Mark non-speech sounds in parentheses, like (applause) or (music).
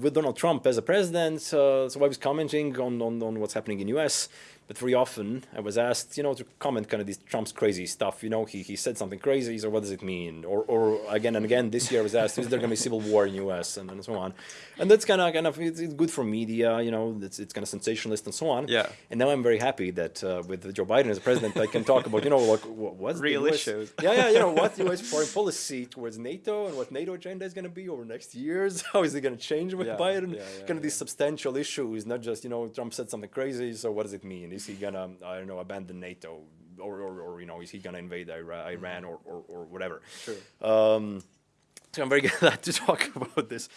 with Donald Trump as a president, uh, so I was commenting on, on, on what's happening in U.S. But very often I was asked, you know, to comment kind of this Trump's crazy stuff. You know, he, he said something crazy, so what does it mean? Or, or again and again this year I was asked, is there going to be civil war in U.S. and, and so on. And that's kind of kind of it's, it's, good for media. You know, it's, it's kind of sensationalist and so on. Yeah. And now I'm very happy that uh, with Joe Biden as president, I can talk about you know like what's real US, issues. Yeah, yeah. You know what (laughs) U.S. foreign policy towards NATO and what NATO agenda is going to be over next years. (laughs) How is it going to change with Yeah, Biden? yeah, yeah, kind of these substantial issues, not just you know Trump said something crazy. So what does it mean? Is he gonna I don't know abandon NATO or or, or you know is he gonna invade Iran or, or or whatever? True. Um, so I'm very (laughs) glad to talk (laughs) about this.